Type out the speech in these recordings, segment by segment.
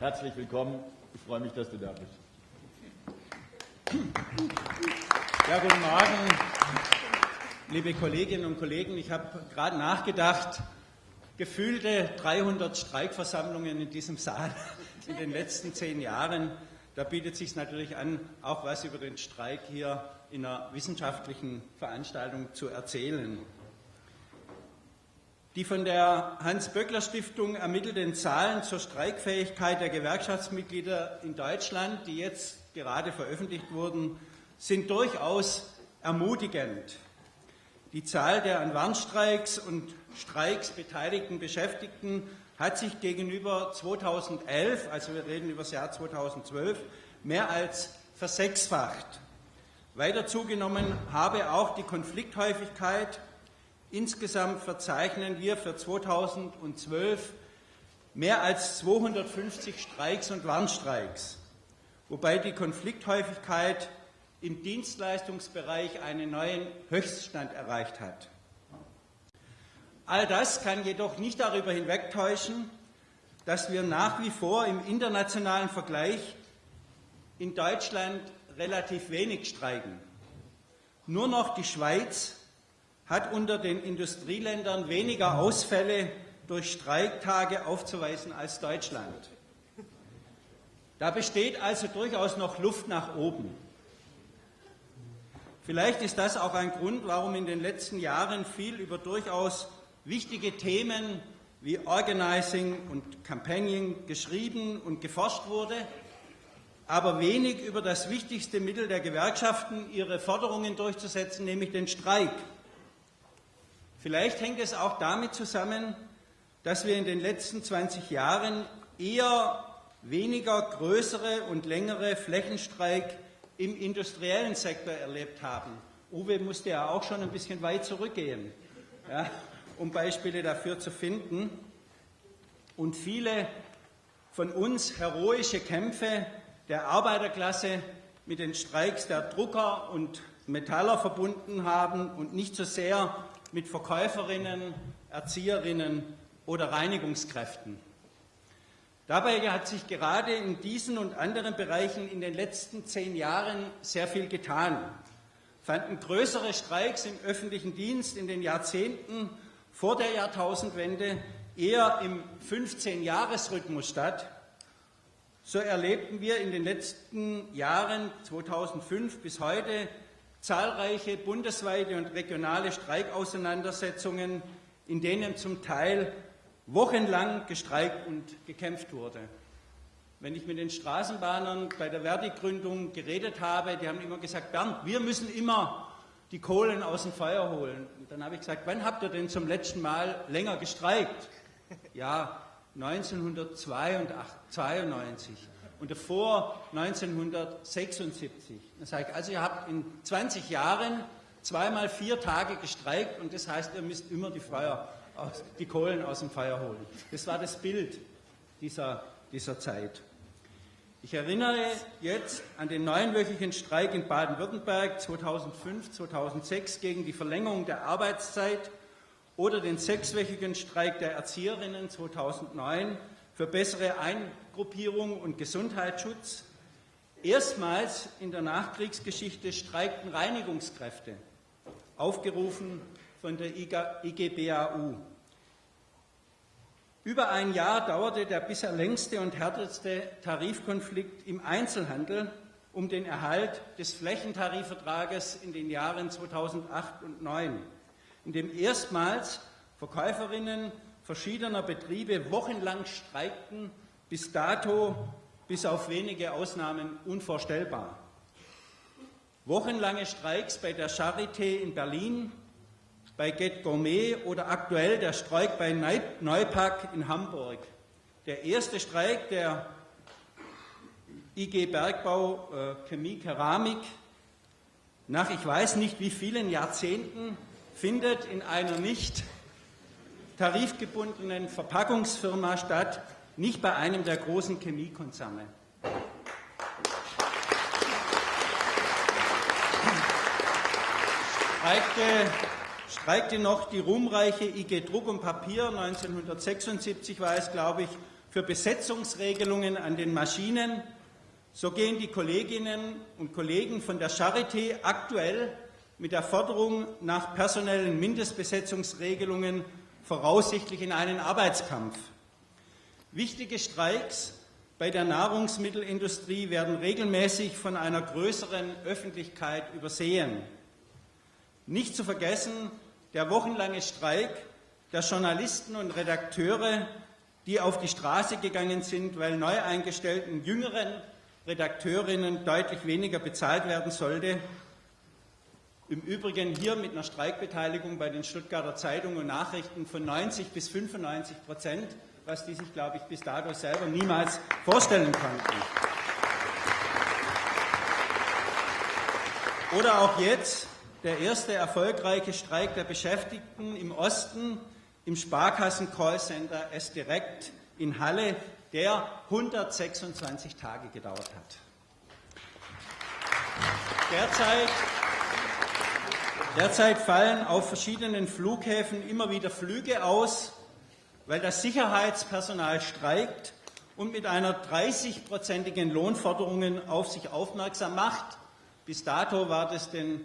Herzlich willkommen. Ich freue mich, dass du da bist. Ja, guten Morgen, liebe Kolleginnen und Kollegen. Ich habe gerade nachgedacht, gefühlte 300 Streikversammlungen in diesem Saal in den letzten zehn Jahren. Da bietet sich natürlich an, auch was über den Streik hier in einer wissenschaftlichen Veranstaltung zu erzählen. Die von der Hans-Böckler-Stiftung ermittelten Zahlen zur Streikfähigkeit der Gewerkschaftsmitglieder in Deutschland, die jetzt gerade veröffentlicht wurden, sind durchaus ermutigend. Die Zahl der an Warnstreiks und Streiks beteiligten Beschäftigten hat sich gegenüber 2011, also wir reden über das Jahr 2012, mehr als versechsfacht. Weiter zugenommen habe auch die Konflikthäufigkeit. Insgesamt verzeichnen wir für 2012 mehr als 250 Streiks und Warnstreiks, wobei die Konflikthäufigkeit im Dienstleistungsbereich einen neuen Höchststand erreicht hat. All das kann jedoch nicht darüber hinwegtäuschen, dass wir nach wie vor im internationalen Vergleich in Deutschland relativ wenig streiken. Nur noch die Schweiz hat unter den Industrieländern weniger Ausfälle durch Streiktage aufzuweisen als Deutschland. Da besteht also durchaus noch Luft nach oben. Vielleicht ist das auch ein Grund, warum in den letzten Jahren viel über durchaus wichtige Themen wie Organizing und Campaigning geschrieben und geforscht wurde, aber wenig über das wichtigste Mittel der Gewerkschaften, ihre Forderungen durchzusetzen, nämlich den Streik. Vielleicht hängt es auch damit zusammen, dass wir in den letzten 20 Jahren eher weniger größere und längere Flächenstreik im industriellen Sektor erlebt haben. Uwe musste ja auch schon ein bisschen weit zurückgehen, ja, um Beispiele dafür zu finden. Und viele von uns heroische Kämpfe der Arbeiterklasse mit den Streiks der Drucker und Metaller verbunden haben und nicht so sehr mit Verkäuferinnen, Erzieherinnen oder Reinigungskräften. Dabei hat sich gerade in diesen und anderen Bereichen in den letzten zehn Jahren sehr viel getan. Fanden größere Streiks im öffentlichen Dienst in den Jahrzehnten vor der Jahrtausendwende eher im 15-Jahres-Rhythmus statt. So erlebten wir in den letzten Jahren 2005 bis heute zahlreiche bundesweite und regionale Streikauseinandersetzungen, in denen zum Teil wochenlang gestreikt und gekämpft wurde. Wenn ich mit den Straßenbahnern bei der Verdi-Gründung geredet habe, die haben immer gesagt, Bernd, wir müssen immer die Kohlen aus dem Feuer holen. Und dann habe ich gesagt, wann habt ihr denn zum letzten Mal länger gestreikt? Ja, 1992 und davor 1976. Dann sage ich, also ihr habt in 20 Jahren zweimal vier Tage gestreikt und das heißt, ihr müsst immer die Feuer aus, die Kohlen aus dem Feuer holen. Das war das Bild dieser, dieser Zeit. Ich erinnere jetzt an den neunwöchigen Streik in Baden-Württemberg 2005, 2006 gegen die Verlängerung der Arbeitszeit oder den sechswöchigen Streik der Erzieherinnen 2009 für bessere Eingruppierung und Gesundheitsschutz. Erstmals in der Nachkriegsgeschichte streikten Reinigungskräfte, aufgerufen von der IGBAU. Über ein Jahr dauerte der bisher längste und härteste Tarifkonflikt im Einzelhandel um den Erhalt des Flächentarifvertrages in den Jahren 2008 und 2009, in dem erstmals Verkäuferinnen verschiedener Betriebe wochenlang streikten, bis dato, bis auf wenige Ausnahmen, unvorstellbar. Wochenlange Streiks bei der Charité in Berlin, bei Get Gourmet oder aktuell der Streik bei Neupack in Hamburg. Der erste Streik der IG Bergbau äh, Chemie Keramik nach ich weiß nicht wie vielen Jahrzehnten findet in einer nicht tarifgebundenen Verpackungsfirma statt, nicht bei einem der großen Chemiekonzerne. Streikte streikte noch die ruhmreiche IG Druck und Papier, 1976 war es, glaube ich, für Besetzungsregelungen an den Maschinen, so gehen die Kolleginnen und Kollegen von der Charité aktuell mit der Forderung nach personellen Mindestbesetzungsregelungen voraussichtlich in einen Arbeitskampf. Wichtige Streiks bei der Nahrungsmittelindustrie werden regelmäßig von einer größeren Öffentlichkeit übersehen. Nicht zu vergessen der wochenlange Streik der Journalisten und Redakteure, die auf die Straße gegangen sind, weil neu eingestellten jüngeren Redakteurinnen deutlich weniger bezahlt werden sollte. Im Übrigen hier mit einer Streikbeteiligung bei den Stuttgarter Zeitungen und Nachrichten von 90 bis 95 Prozent was die sich, glaube ich, bis dato selber niemals vorstellen konnten. Oder auch jetzt der erste erfolgreiche Streik der Beschäftigten im Osten im Sparkassen-Callcenter S-Direkt in Halle, der 126 Tage gedauert hat. Derzeit, derzeit fallen auf verschiedenen Flughäfen immer wieder Flüge aus, weil das Sicherheitspersonal streikt und mit einer 30-prozentigen Lohnforderung auf sich aufmerksam macht. Bis dato war das den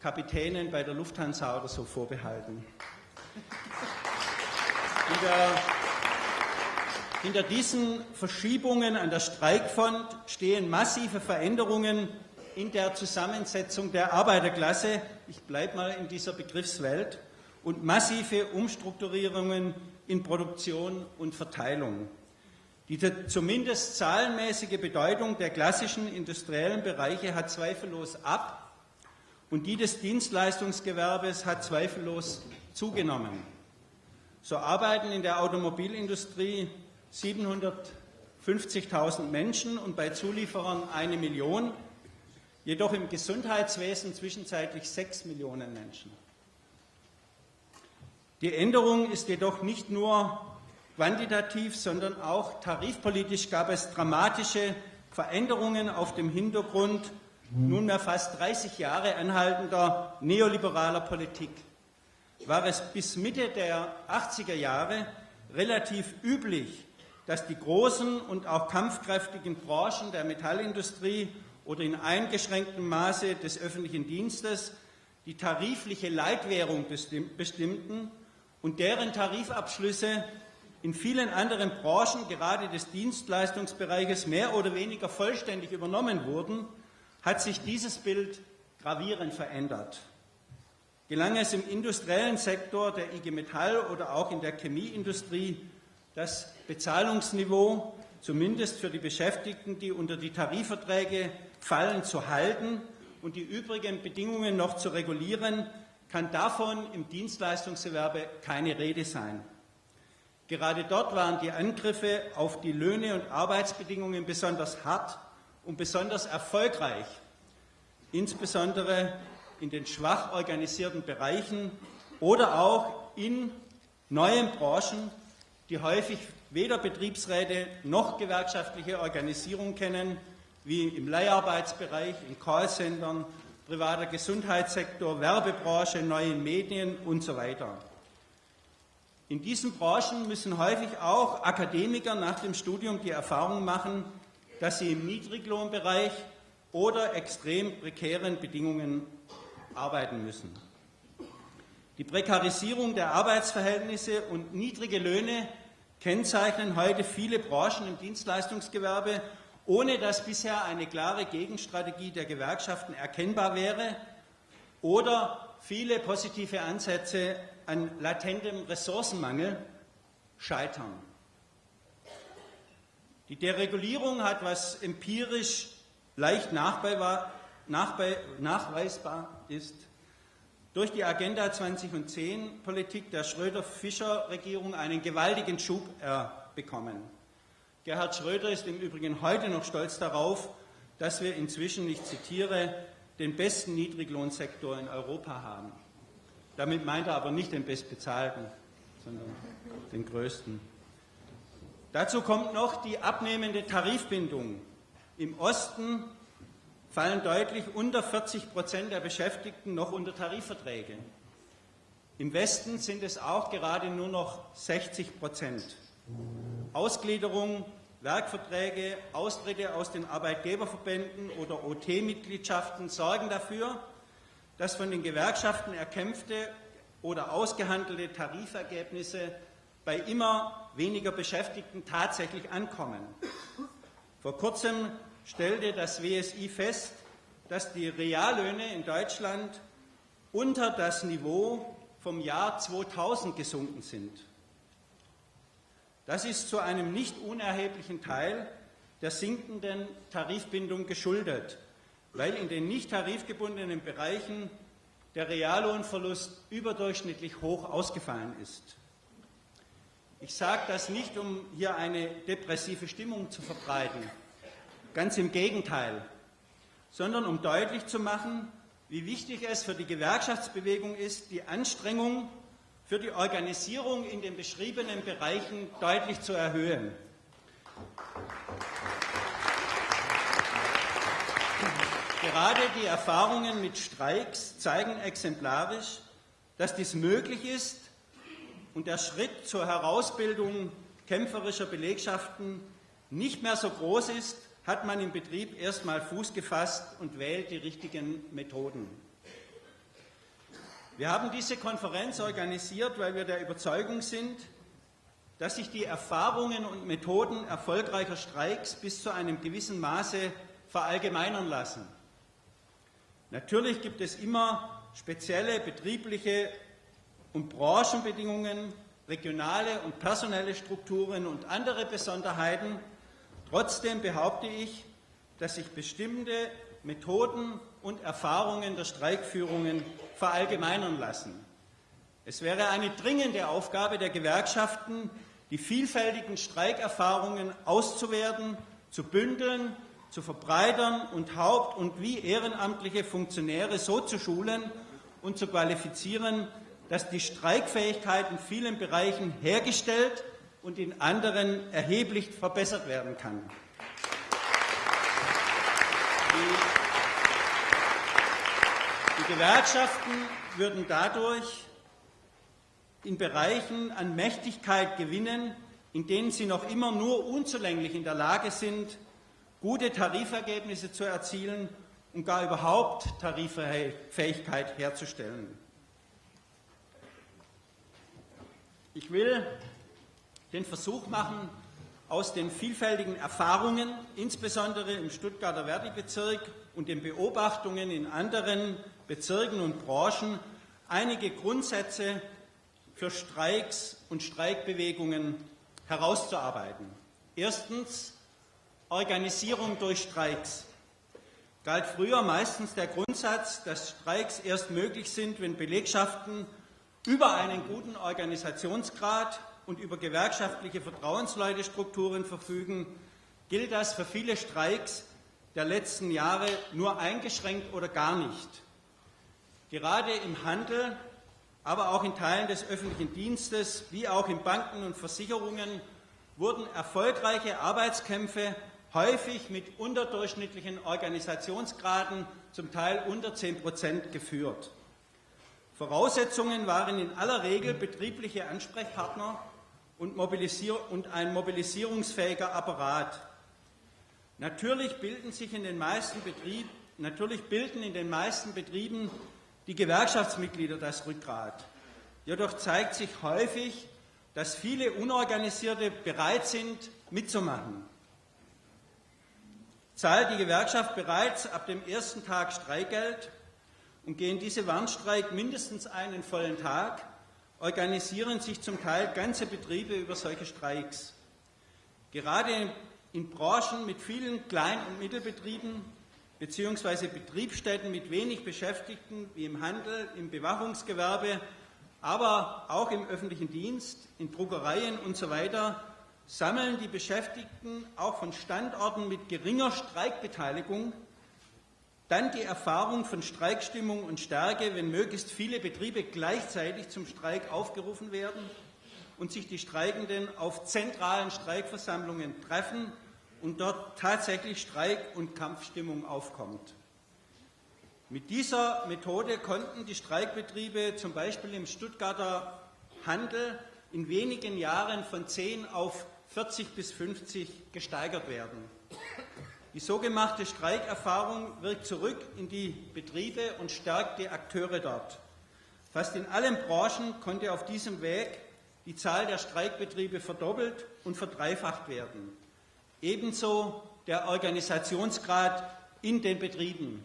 Kapitänen bei der Lufthansa oder so vorbehalten. Hinter, hinter diesen Verschiebungen an der Streikfront stehen massive Veränderungen in der Zusammensetzung der Arbeiterklasse, ich bleibe mal in dieser Begriffswelt, und massive Umstrukturierungen in Produktion und Verteilung. Die zumindest zahlenmäßige Bedeutung der klassischen industriellen Bereiche hat zweifellos ab und die des Dienstleistungsgewerbes hat zweifellos zugenommen. So arbeiten in der Automobilindustrie 750.000 Menschen und bei Zulieferern eine Million, jedoch im Gesundheitswesen zwischenzeitlich sechs Millionen Menschen. Die Änderung ist jedoch nicht nur quantitativ, sondern auch tarifpolitisch gab es dramatische Veränderungen auf dem Hintergrund nunmehr fast 30 Jahre anhaltender neoliberaler Politik. War es bis Mitte der 80er Jahre relativ üblich, dass die großen und auch kampfkräftigen Branchen der Metallindustrie oder in eingeschränktem Maße des öffentlichen Dienstes die tarifliche Leitwährung bestimmten und deren Tarifabschlüsse in vielen anderen Branchen, gerade des Dienstleistungsbereiches, mehr oder weniger vollständig übernommen wurden, hat sich dieses Bild gravierend verändert. Gelang es im industriellen Sektor der IG Metall oder auch in der Chemieindustrie, das Bezahlungsniveau zumindest für die Beschäftigten, die unter die Tarifverträge fallen, zu halten und die übrigen Bedingungen noch zu regulieren, kann davon im Dienstleistungsgewerbe keine Rede sein. Gerade dort waren die Angriffe auf die Löhne und Arbeitsbedingungen besonders hart und besonders erfolgreich, insbesondere in den schwach organisierten Bereichen oder auch in neuen Branchen, die häufig weder Betriebsräte noch gewerkschaftliche Organisierung kennen, wie im Leiharbeitsbereich, in Callcentern privater Gesundheitssektor, Werbebranche, neue Medien und so weiter. In diesen Branchen müssen häufig auch Akademiker nach dem Studium die Erfahrung machen, dass sie im Niedriglohnbereich oder extrem prekären Bedingungen arbeiten müssen. Die Prekarisierung der Arbeitsverhältnisse und niedrige Löhne kennzeichnen heute viele Branchen im Dienstleistungsgewerbe ohne dass bisher eine klare Gegenstrategie der Gewerkschaften erkennbar wäre oder viele positive Ansätze an latentem Ressourcenmangel scheitern. Die Deregulierung hat, was empirisch leicht nachweisbar ist, durch die Agenda 2010 Politik der Schröder-Fischer-Regierung einen gewaltigen Schub bekommen. Gerhard Schröder ist im Übrigen heute noch stolz darauf, dass wir inzwischen, ich zitiere, den besten Niedriglohnsektor in Europa haben. Damit meint er aber nicht den bestbezahlten, sondern den größten. Dazu kommt noch die abnehmende Tarifbindung. Im Osten fallen deutlich unter 40 Prozent der Beschäftigten noch unter Tarifverträge. Im Westen sind es auch gerade nur noch 60 Prozent. Ausgliederung, Werkverträge, Austritte aus den Arbeitgeberverbänden oder OT-Mitgliedschaften sorgen dafür, dass von den Gewerkschaften erkämpfte oder ausgehandelte Tarifergebnisse bei immer weniger Beschäftigten tatsächlich ankommen. Vor kurzem stellte das WSI fest, dass die Reallöhne in Deutschland unter das Niveau vom Jahr 2000 gesunken sind. Das ist zu einem nicht unerheblichen Teil der sinkenden Tarifbindung geschuldet, weil in den nicht tarifgebundenen Bereichen der Reallohnverlust überdurchschnittlich hoch ausgefallen ist. Ich sage das nicht, um hier eine depressive Stimmung zu verbreiten, ganz im Gegenteil, sondern um deutlich zu machen, wie wichtig es für die Gewerkschaftsbewegung ist, die Anstrengung für die Organisierung in den beschriebenen Bereichen deutlich zu erhöhen. Gerade die Erfahrungen mit Streiks zeigen exemplarisch, dass dies möglich ist und der Schritt zur Herausbildung kämpferischer Belegschaften nicht mehr so groß ist, hat man im Betrieb erstmal Fuß gefasst und wählt die richtigen Methoden. Wir haben diese Konferenz organisiert, weil wir der Überzeugung sind, dass sich die Erfahrungen und Methoden erfolgreicher Streiks bis zu einem gewissen Maße verallgemeinern lassen. Natürlich gibt es immer spezielle betriebliche und Branchenbedingungen, regionale und personelle Strukturen und andere Besonderheiten. Trotzdem behaupte ich, dass sich bestimmte Methoden und Erfahrungen der Streikführungen verallgemeinern lassen. Es wäre eine dringende Aufgabe der Gewerkschaften, die vielfältigen Streikerfahrungen auszuwerten, zu bündeln zu verbreitern und haupt- und wie ehrenamtliche Funktionäre so zu schulen und zu qualifizieren, dass die Streikfähigkeit in vielen Bereichen hergestellt und in anderen erheblich verbessert werden kann. Die Gewerkschaften würden dadurch in Bereichen an Mächtigkeit gewinnen, in denen sie noch immer nur unzulänglich in der Lage sind, gute Tarifergebnisse zu erzielen und gar überhaupt Tariffähigkeit herzustellen. Ich will den Versuch machen, aus den vielfältigen Erfahrungen, insbesondere im Stuttgarter Verdi-Bezirk und den Beobachtungen in anderen Bezirken und Branchen, einige Grundsätze für Streiks und Streikbewegungen herauszuarbeiten. Erstens Organisierung durch Streiks. Galt früher meistens der Grundsatz, dass Streiks erst möglich sind, wenn Belegschaften über einen guten Organisationsgrad und über gewerkschaftliche Vertrauensleutestrukturen verfügen, gilt das für viele Streiks der letzten Jahre nur eingeschränkt oder gar nicht. Gerade im Handel, aber auch in Teilen des öffentlichen Dienstes, wie auch in Banken und Versicherungen wurden erfolgreiche Arbeitskämpfe häufig mit unterdurchschnittlichen Organisationsgraden, zum Teil unter 10 Prozent, geführt. Voraussetzungen waren in aller Regel betriebliche Ansprechpartner und, und ein mobilisierungsfähiger Apparat. Natürlich bilden sich in den meisten Betrieben, natürlich bilden in den meisten Betrieben die Gewerkschaftsmitglieder das Rückgrat. Jedoch zeigt sich häufig, dass viele Unorganisierte bereit sind, mitzumachen zahlt die Gewerkschaft bereits ab dem ersten Tag Streikgeld und gehen diese Warnstreik mindestens einen vollen Tag, organisieren sich zum Teil ganze Betriebe über solche Streiks. Gerade in Branchen mit vielen Klein- und Mittelbetrieben bzw. Betriebsstätten mit wenig Beschäftigten wie im Handel, im Bewachungsgewerbe, aber auch im öffentlichen Dienst, in Druckereien usw. So sammeln die Beschäftigten auch von Standorten mit geringer Streikbeteiligung dann die Erfahrung von Streikstimmung und Stärke, wenn möglichst viele Betriebe gleichzeitig zum Streik aufgerufen werden und sich die Streikenden auf zentralen Streikversammlungen treffen und dort tatsächlich Streik- und Kampfstimmung aufkommt. Mit dieser Methode konnten die Streikbetriebe zum Beispiel im Stuttgarter Handel in wenigen Jahren von 10 auf 40 bis 50 gesteigert werden. Die so gemachte Streikerfahrung wirkt zurück in die Betriebe und stärkt die Akteure dort. Fast in allen Branchen konnte auf diesem Weg die Zahl der Streikbetriebe verdoppelt und verdreifacht werden. Ebenso der Organisationsgrad in den Betrieben.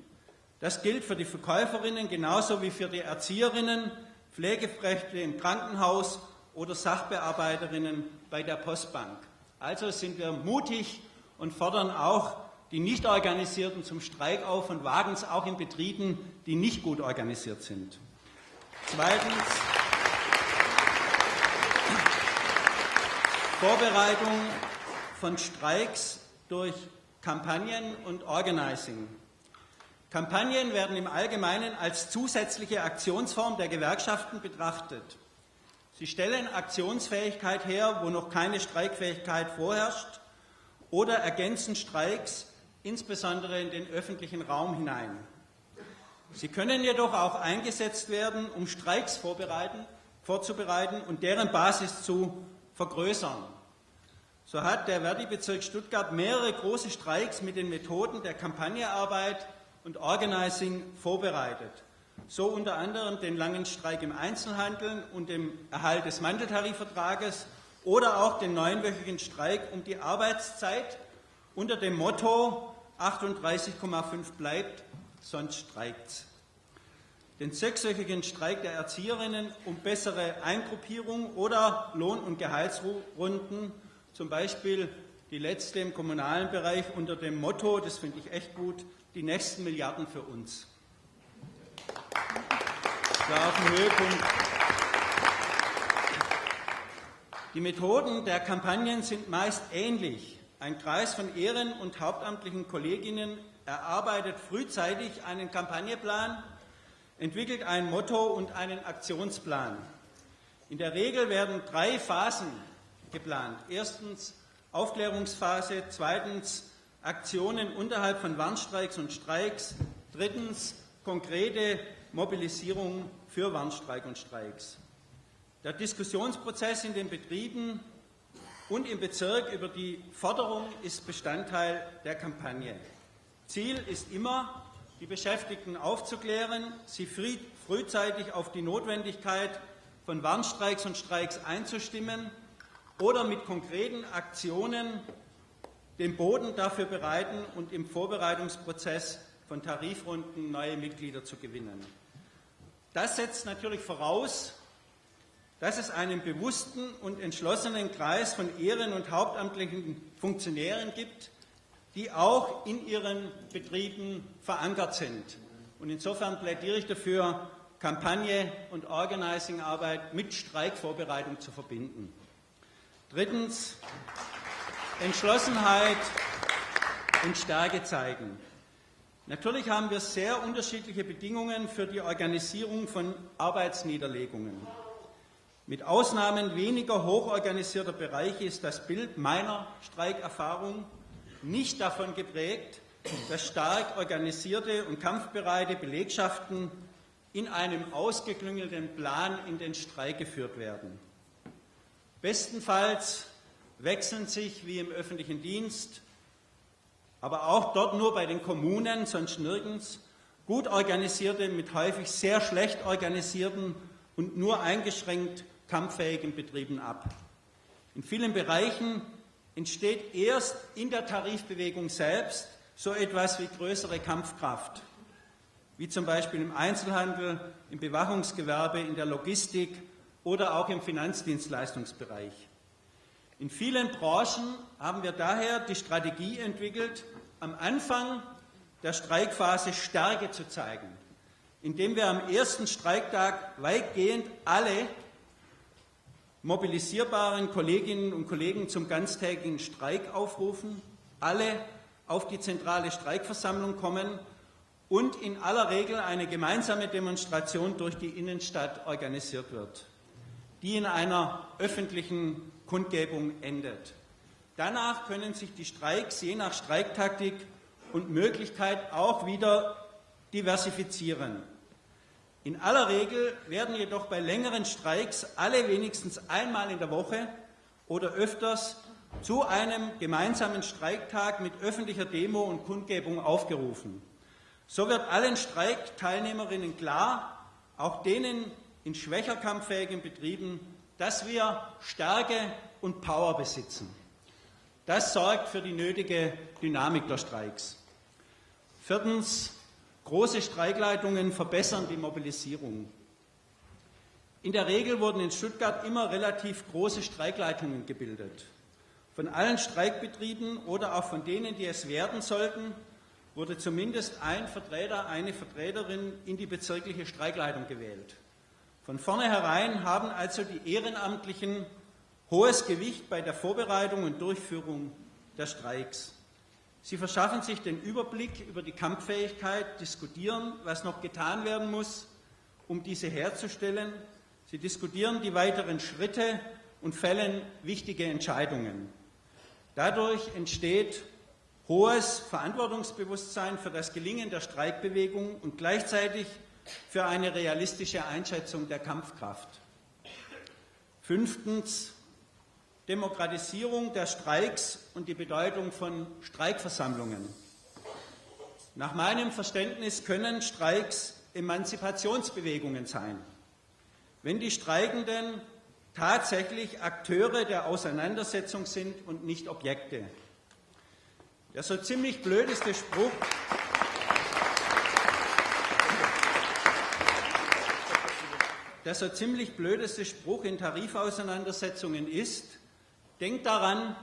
Das gilt für die Verkäuferinnen genauso wie für die Erzieherinnen, Pflegekräfte im Krankenhaus oder Sachbearbeiterinnen bei der Postbank. Also sind wir mutig und fordern auch die Nichtorganisierten zum Streik auf und wagen es auch in Betrieben, die nicht gut organisiert sind. Zweitens Vorbereitung von Streiks durch Kampagnen und Organizing. Kampagnen werden im Allgemeinen als zusätzliche Aktionsform der Gewerkschaften betrachtet. Sie stellen Aktionsfähigkeit her, wo noch keine Streikfähigkeit vorherrscht, oder ergänzen Streiks insbesondere in den öffentlichen Raum hinein. Sie können jedoch auch eingesetzt werden, um Streiks vorzubereiten und deren Basis zu vergrößern. So hat der Verdi-Bezirk Stuttgart mehrere große Streiks mit den Methoden der Kampagnearbeit und Organizing vorbereitet. So unter anderem den langen Streik im Einzelhandel und dem Erhalt des Manteltarifvertrages oder auch den neunwöchigen Streik um die Arbeitszeit unter dem Motto 38,5 bleibt, sonst streikt's. Den sechswöchigen Streik der Erzieherinnen um bessere Eingruppierung oder Lohn- und Gehaltsrunden, zum Beispiel die letzte im kommunalen Bereich unter dem Motto, das finde ich echt gut, die nächsten Milliarden für uns. Da auf dem Höhepunkt. Die Methoden der Kampagnen sind meist ähnlich. Ein Kreis von Ehren- und hauptamtlichen Kolleginnen erarbeitet frühzeitig einen Kampagneplan, entwickelt ein Motto und einen Aktionsplan. In der Regel werden drei Phasen geplant. Erstens Aufklärungsphase, zweitens Aktionen unterhalb von Warnstreiks und Streiks, drittens konkrete Mobilisierung für Warnstreik und Streiks. Der Diskussionsprozess in den Betrieben und im Bezirk über die Forderung ist Bestandteil der Kampagne. Ziel ist immer, die Beschäftigten aufzuklären, sie frühzeitig auf die Notwendigkeit von Warnstreiks und Streiks einzustimmen oder mit konkreten Aktionen den Boden dafür bereiten und im Vorbereitungsprozess von Tarifrunden neue Mitglieder zu gewinnen. Das setzt natürlich voraus, dass es einen bewussten und entschlossenen Kreis von Ehren- und hauptamtlichen Funktionären gibt, die auch in ihren Betrieben verankert sind. Und insofern plädiere ich dafür, Kampagne und Organizing-Arbeit mit Streikvorbereitung zu verbinden. Drittens, Entschlossenheit und Stärke zeigen. Natürlich haben wir sehr unterschiedliche Bedingungen für die Organisierung von Arbeitsniederlegungen. Mit Ausnahmen weniger hochorganisierter Bereiche ist das Bild meiner Streikerfahrung nicht davon geprägt, dass stark organisierte und kampfbereite Belegschaften in einem ausgeklüngelten Plan in den Streik geführt werden. Bestenfalls wechseln sich wie im öffentlichen Dienst, aber auch dort nur bei den Kommunen, sonst nirgends, gut organisierte mit häufig sehr schlecht organisierten und nur eingeschränkt kampffähigen Betrieben ab. In vielen Bereichen entsteht erst in der Tarifbewegung selbst so etwas wie größere Kampfkraft, wie zum Beispiel im Einzelhandel, im Bewachungsgewerbe, in der Logistik oder auch im Finanzdienstleistungsbereich. In vielen Branchen haben wir daher die Strategie entwickelt, am Anfang der Streikphase Stärke zu zeigen, indem wir am ersten Streiktag weitgehend alle mobilisierbaren Kolleginnen und Kollegen zum ganztägigen Streik aufrufen, alle auf die zentrale Streikversammlung kommen und in aller Regel eine gemeinsame Demonstration durch die Innenstadt organisiert wird, die in einer öffentlichen Kundgebung endet. Danach können sich die Streiks je nach Streiktaktik und Möglichkeit auch wieder diversifizieren. In aller Regel werden jedoch bei längeren Streiks alle wenigstens einmal in der Woche oder öfters zu einem gemeinsamen Streiktag mit öffentlicher Demo und Kundgebung aufgerufen. So wird allen Streikteilnehmerinnen klar, auch denen in schwächer kampffähigen Betrieben, dass wir Stärke und Power besitzen. Das sorgt für die nötige Dynamik der Streiks. Viertens, große Streikleitungen verbessern die Mobilisierung. In der Regel wurden in Stuttgart immer relativ große Streikleitungen gebildet. Von allen Streikbetrieben oder auch von denen, die es werden sollten, wurde zumindest ein Vertreter, eine Vertreterin in die bezirkliche Streikleitung gewählt. Von vornherein haben also die Ehrenamtlichen hohes Gewicht bei der Vorbereitung und Durchführung der Streiks. Sie verschaffen sich den Überblick über die Kampffähigkeit, diskutieren, was noch getan werden muss, um diese herzustellen. Sie diskutieren die weiteren Schritte und fällen wichtige Entscheidungen. Dadurch entsteht hohes Verantwortungsbewusstsein für das Gelingen der Streikbewegung und gleichzeitig für eine realistische Einschätzung der Kampfkraft. Fünftens Demokratisierung der Streiks und die Bedeutung von Streikversammlungen. Nach meinem Verständnis können Streiks Emanzipationsbewegungen sein, wenn die Streikenden tatsächlich Akteure der Auseinandersetzung sind und nicht Objekte. Der so ziemlich blödeste Spruch, der so ziemlich blödeste Spruch in Tarifauseinandersetzungen ist, denk daran,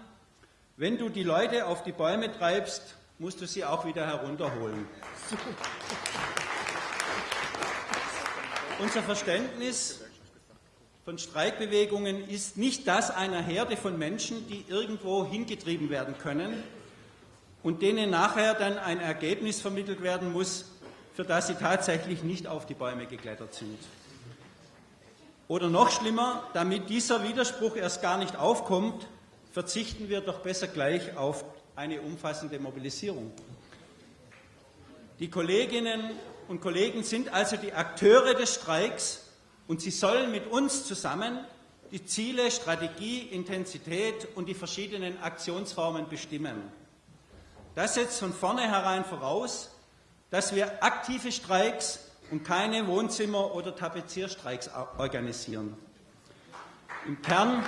wenn du die Leute auf die Bäume treibst, musst du sie auch wieder herunterholen. Unser Verständnis von Streikbewegungen ist nicht das einer Herde von Menschen, die irgendwo hingetrieben werden können und denen nachher dann ein Ergebnis vermittelt werden muss, für das sie tatsächlich nicht auf die Bäume geklettert sind. Oder noch schlimmer, damit dieser Widerspruch erst gar nicht aufkommt, verzichten wir doch besser gleich auf eine umfassende Mobilisierung. Die Kolleginnen und Kollegen sind also die Akteure des Streiks und sie sollen mit uns zusammen die Ziele, Strategie, Intensität und die verschiedenen Aktionsformen bestimmen. Das setzt von vornherein voraus, dass wir aktive Streiks und keine Wohnzimmer- oder Tapezierstreiks organisieren. Im Kern,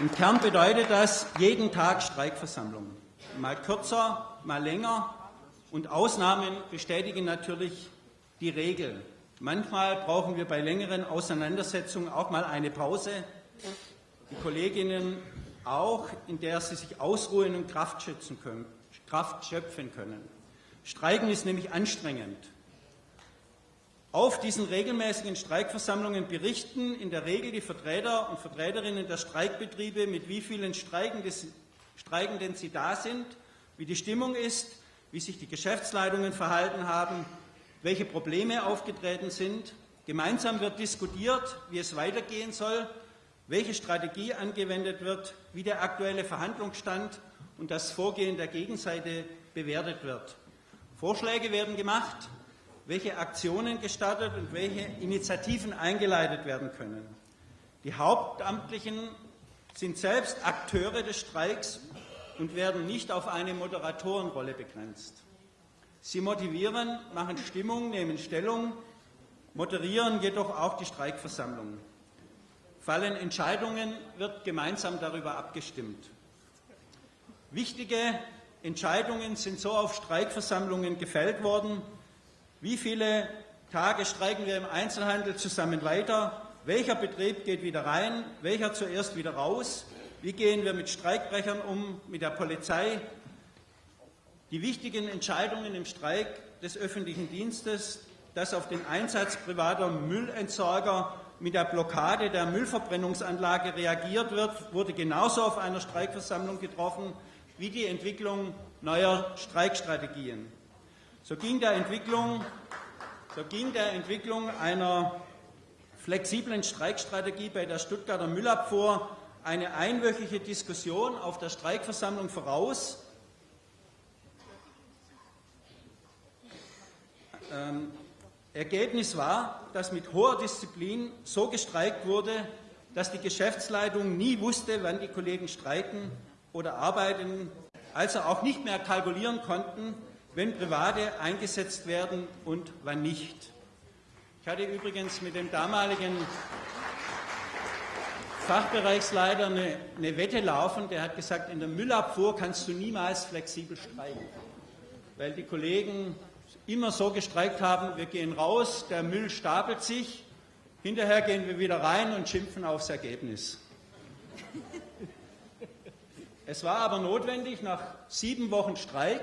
Im Kern bedeutet das jeden Tag Streikversammlung. Mal kürzer, mal länger und Ausnahmen bestätigen natürlich die Regel. Manchmal brauchen wir bei längeren Auseinandersetzungen auch mal eine Pause. Die Kolleginnen auch, in der sie sich ausruhen und Kraft, können, Kraft schöpfen können. Streiken ist nämlich anstrengend. Auf diesen regelmäßigen Streikversammlungen berichten in der Regel die Vertreter und Vertreterinnen der Streikbetriebe, mit wie vielen Streikenden sie da sind, wie die Stimmung ist, wie sich die Geschäftsleitungen verhalten haben, welche Probleme aufgetreten sind. Gemeinsam wird diskutiert, wie es weitergehen soll, welche Strategie angewendet wird, wie der aktuelle Verhandlungsstand und das Vorgehen der Gegenseite bewertet wird. Vorschläge werden gemacht, welche Aktionen gestartet und welche Initiativen eingeleitet werden können. Die Hauptamtlichen sind selbst Akteure des Streiks und werden nicht auf eine Moderatorenrolle begrenzt. Sie motivieren, machen Stimmung, nehmen Stellung, moderieren jedoch auch die Streikversammlung. Fallen Entscheidungen, wird gemeinsam darüber abgestimmt. Wichtige Entscheidungen sind so auf Streikversammlungen gefällt worden. Wie viele Tage streiken wir im Einzelhandel zusammen weiter? Welcher Betrieb geht wieder rein? Welcher zuerst wieder raus? Wie gehen wir mit Streikbrechern um, mit der Polizei? Die wichtigen Entscheidungen im Streik des öffentlichen Dienstes, dass auf den Einsatz privater Müllentsorger mit der Blockade der Müllverbrennungsanlage reagiert wird, wurde genauso auf einer Streikversammlung getroffen wie die Entwicklung neuer Streikstrategien. So ging der Entwicklung, so ging der Entwicklung einer flexiblen Streikstrategie bei der Stuttgarter Müllabfuhr eine einwöchige Diskussion auf der Streikversammlung voraus, Ähm, Ergebnis war, dass mit hoher Disziplin so gestreikt wurde, dass die Geschäftsleitung nie wusste, wann die Kollegen streiken oder arbeiten, also auch nicht mehr kalkulieren konnten, wenn Private eingesetzt werden und wann nicht. Ich hatte übrigens mit dem damaligen Fachbereichsleiter eine, eine, Wette laufen, der hat gesagt, in der Müllabfuhr kannst du niemals flexibel streiken, weil die Kollegen immer so gestreikt haben, wir gehen raus, der Müll stapelt sich, hinterher gehen wir wieder rein und schimpfen aufs Ergebnis. Es war aber notwendig, nach sieben Wochen Streik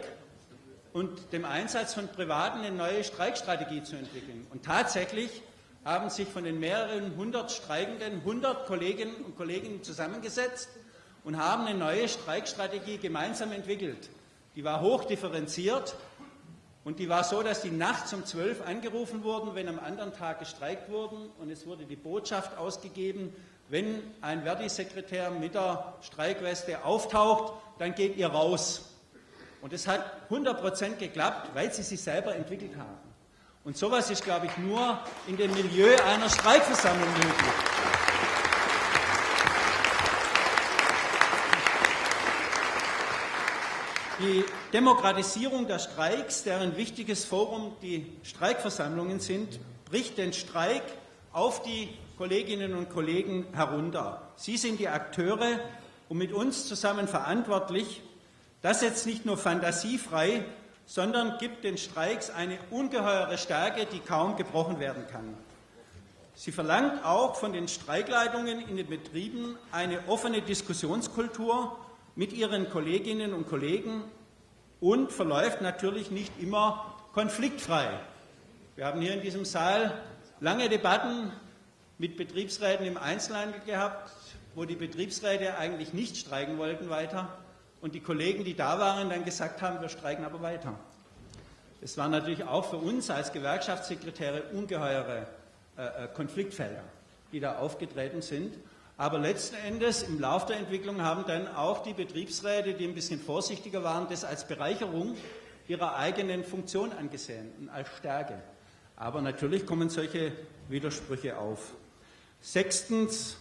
und dem Einsatz von Privaten eine neue Streikstrategie zu entwickeln. Und tatsächlich haben sich von den mehreren hundert Streikenden hundert Kolleginnen und Kollegen zusammengesetzt und haben eine neue Streikstrategie gemeinsam entwickelt. Die war hochdifferenziert und die war so, dass die nachts um zwölf angerufen wurden, wenn am anderen Tag gestreikt wurden. Und es wurde die Botschaft ausgegeben, wenn ein Verdi-Sekretär mit der Streikweste auftaucht, dann geht ihr raus. Und es hat 100 Prozent geklappt, weil sie sich selber entwickelt haben. Und sowas ist, glaube ich, nur in dem Milieu einer Streikversammlung möglich. Die Demokratisierung der Streiks, deren wichtiges Forum die Streikversammlungen sind, bricht den Streik auf die Kolleginnen und Kollegen herunter. Sie sind die Akteure und mit uns zusammen verantwortlich. Das setzt nicht nur Fantasie frei, sondern gibt den Streiks eine ungeheure Stärke, die kaum gebrochen werden kann. Sie verlangt auch von den Streikleitungen in den Betrieben eine offene Diskussionskultur mit ihren Kolleginnen und Kollegen und verläuft natürlich nicht immer konfliktfrei. Wir haben hier in diesem Saal lange Debatten mit Betriebsräten im Einzelhandel gehabt, wo die Betriebsräte eigentlich nicht streiken wollten weiter und die Kollegen, die da waren, dann gesagt haben, wir streiken aber weiter. Es waren natürlich auch für uns als Gewerkschaftssekretäre ungeheure äh, äh Konfliktfelder, die da aufgetreten sind. Aber letzten Endes im Laufe der Entwicklung haben dann auch die Betriebsräte, die ein bisschen vorsichtiger waren, das als Bereicherung ihrer eigenen Funktion angesehen und als Stärke. Aber natürlich kommen solche Widersprüche auf. Sechstens,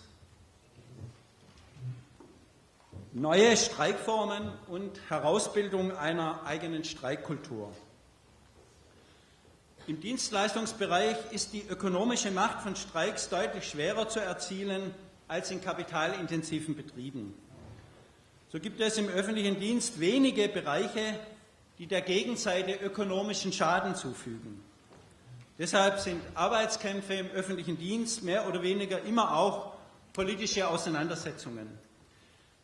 neue Streikformen und Herausbildung einer eigenen Streikkultur. Im Dienstleistungsbereich ist die ökonomische Macht von Streiks deutlich schwerer zu erzielen als in kapitalintensiven Betrieben. So gibt es im öffentlichen Dienst wenige Bereiche, die der Gegenseite ökonomischen Schaden zufügen. Deshalb sind Arbeitskämpfe im öffentlichen Dienst mehr oder weniger immer auch politische Auseinandersetzungen,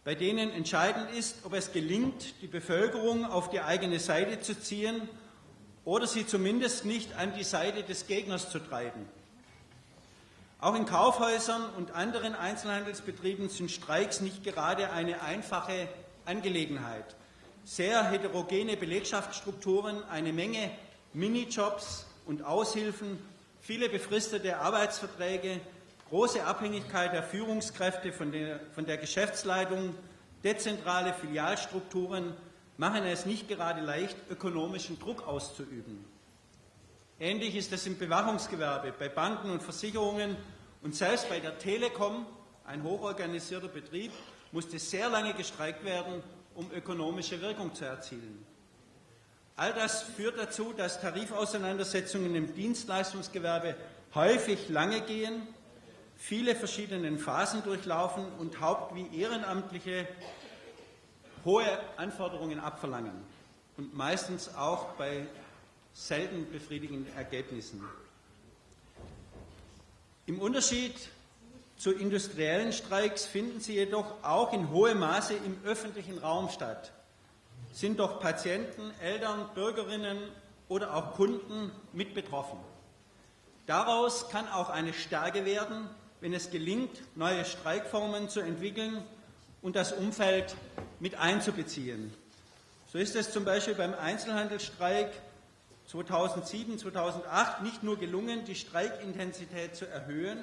bei denen entscheidend ist, ob es gelingt, die Bevölkerung auf die eigene Seite zu ziehen oder sie zumindest nicht an die Seite des Gegners zu treiben. Auch in Kaufhäusern und anderen Einzelhandelsbetrieben sind Streiks nicht gerade eine einfache Angelegenheit. Sehr heterogene Belegschaftsstrukturen, eine Menge Minijobs und Aushilfen, viele befristete Arbeitsverträge, große Abhängigkeit der Führungskräfte von der, von der Geschäftsleitung, dezentrale Filialstrukturen machen es nicht gerade leicht, ökonomischen Druck auszuüben. Ähnlich ist es im Bewachungsgewerbe, bei Banken und Versicherungen und selbst bei der Telekom, ein hochorganisierter Betrieb, musste sehr lange gestreikt werden, um ökonomische Wirkung zu erzielen. All das führt dazu, dass Tarifauseinandersetzungen im Dienstleistungsgewerbe häufig lange gehen, viele verschiedene Phasen durchlaufen und Haupt- wie Ehrenamtliche hohe Anforderungen abverlangen und meistens auch bei selten befriedigenden Ergebnissen. Im Unterschied zu industriellen Streiks finden sie jedoch auch in hohem Maße im öffentlichen Raum statt. Sind doch Patienten, Eltern, Bürgerinnen oder auch Kunden mit betroffen. Daraus kann auch eine Stärke werden, wenn es gelingt, neue Streikformen zu entwickeln und das Umfeld mit einzubeziehen. So ist es zum Beispiel beim Einzelhandelsstreik 2007, 2008 nicht nur gelungen, die Streikintensität zu erhöhen,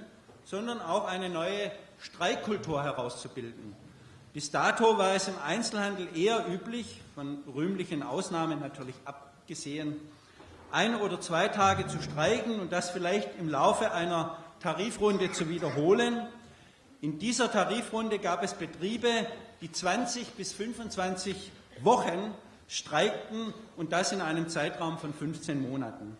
sondern auch eine neue Streikkultur herauszubilden. Bis dato war es im Einzelhandel eher üblich, von rühmlichen Ausnahmen natürlich abgesehen, ein oder zwei Tage zu streiken und das vielleicht im Laufe einer Tarifrunde zu wiederholen. In dieser Tarifrunde gab es Betriebe, die 20 bis 25 Wochen streikten und das in einem Zeitraum von 15 Monaten.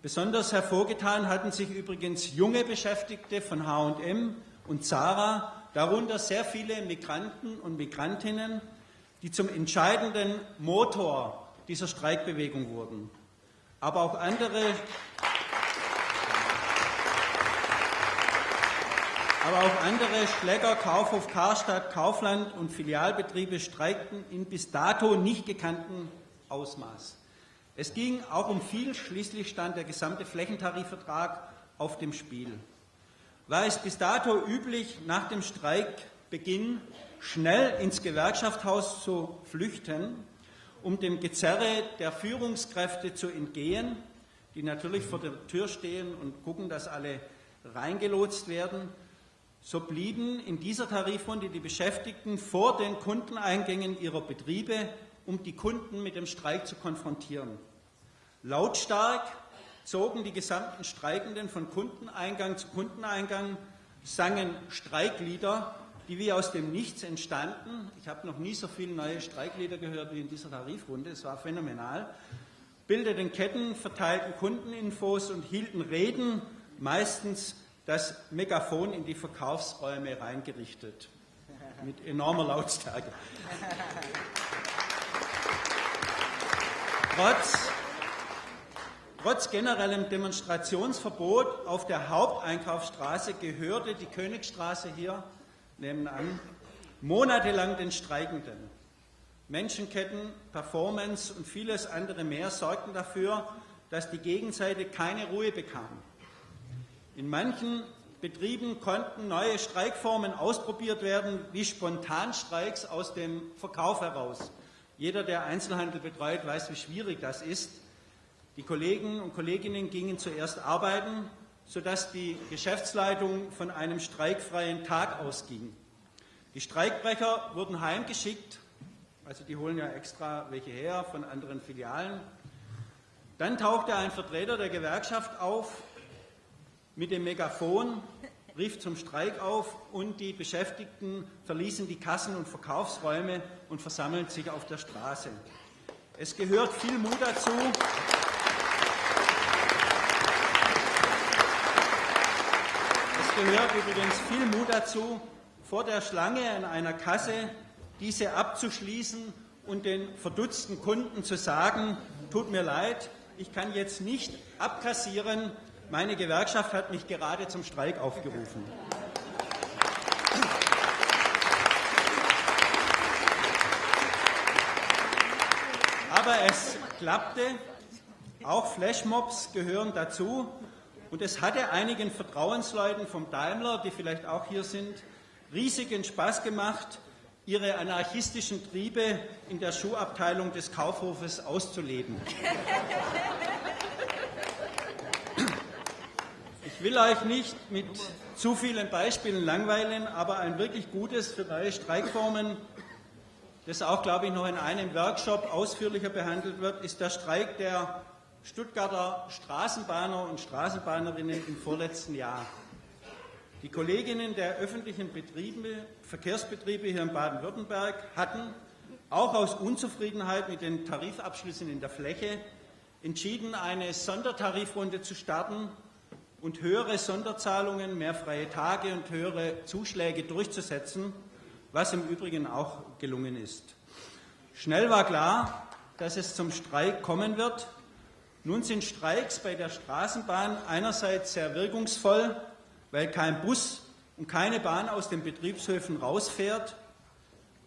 Besonders hervorgetan hatten sich übrigens junge Beschäftigte von H&M und Zara, darunter sehr viele Migranten und Migrantinnen, die zum entscheidenden Motor dieser Streikbewegung wurden. Aber auch andere Aber auch andere Schläger, Kaufhof Karstadt, Kaufland und Filialbetriebe streikten in bis dato nicht gekannten Ausmaß. Es ging auch um viel, schließlich stand der gesamte Flächentarifvertrag auf dem Spiel. War es bis dato üblich, nach dem Streikbeginn schnell ins Gewerkschaftshaus zu flüchten, um dem Gezerre der Führungskräfte zu entgehen, die natürlich vor der Tür stehen und gucken, dass alle reingelotst werden, so blieben in dieser Tarifrunde die Beschäftigten vor den Kundeneingängen ihrer Betriebe, um die Kunden mit dem Streik zu konfrontieren. Lautstark zogen die gesamten Streikenden von Kundeneingang zu Kundeneingang, sangen Streiklieder, die wie aus dem Nichts entstanden. Ich habe noch nie so viele neue Streiklieder gehört wie in dieser Tarifrunde, es war phänomenal. Bildeten Ketten, verteilten Kundeninfos und hielten Reden, meistens das Megafon in die Verkaufsräume reingerichtet, mit enormer Lautstärke. Trotz, trotz generellem Demonstrationsverbot auf der Haupteinkaufsstraße gehörte die Königstraße hier nebenan monatelang den Streikenden. Menschenketten, Performance und vieles andere mehr sorgten dafür, dass die Gegenseite keine Ruhe bekam. In manchen Betrieben konnten neue Streikformen ausprobiert werden, wie Spontanstreiks aus dem Verkauf heraus. Jeder, der Einzelhandel betreut, weiß, wie schwierig das ist. Die Kollegen und Kolleginnen gingen zuerst arbeiten, sodass die Geschäftsleitung von einem streikfreien Tag ausging. Die Streikbrecher wurden heimgeschickt, also die holen ja extra welche her von anderen Filialen. Dann tauchte ein Vertreter der Gewerkschaft auf, mit dem Megafon, rief zum Streik auf und die Beschäftigten verließen die Kassen und Verkaufsräume und versammelten sich auf der Straße. Es gehört viel Mut dazu. Es gehört übrigens viel Mut dazu, vor der Schlange in einer Kasse diese abzuschließen und den verdutzten Kunden zu sagen, tut mir leid, ich kann jetzt nicht abkassieren, meine Gewerkschaft hat mich gerade zum Streik aufgerufen. Aber es klappte. Auch Flashmobs gehören dazu. Und es hatte einigen Vertrauensleuten vom Daimler, die vielleicht auch hier sind, riesigen Spaß gemacht, ihre anarchistischen Triebe in der Schuhabteilung des Kaufhofes auszuleben. Will euch nicht mit zu vielen Beispielen langweilen, aber ein wirklich gutes für neue Streikformen, das auch, glaube ich, noch in einem Workshop ausführlicher behandelt wird, ist der Streik der Stuttgarter Straßenbahner und Straßenbahnerinnen im vorletzten Jahr. Die Kolleginnen der öffentlichen Betriebe, Verkehrsbetriebe hier in Baden-Württemberg hatten, auch aus Unzufriedenheit mit den Tarifabschlüssen in der Fläche, entschieden, eine Sondertarifrunde zu starten, und höhere Sonderzahlungen, mehr freie Tage und höhere Zuschläge durchzusetzen, was im Übrigen auch gelungen ist. Schnell war klar, dass es zum Streik kommen wird. Nun sind Streiks bei der Straßenbahn einerseits sehr wirkungsvoll, weil kein Bus und keine Bahn aus den Betriebshöfen rausfährt,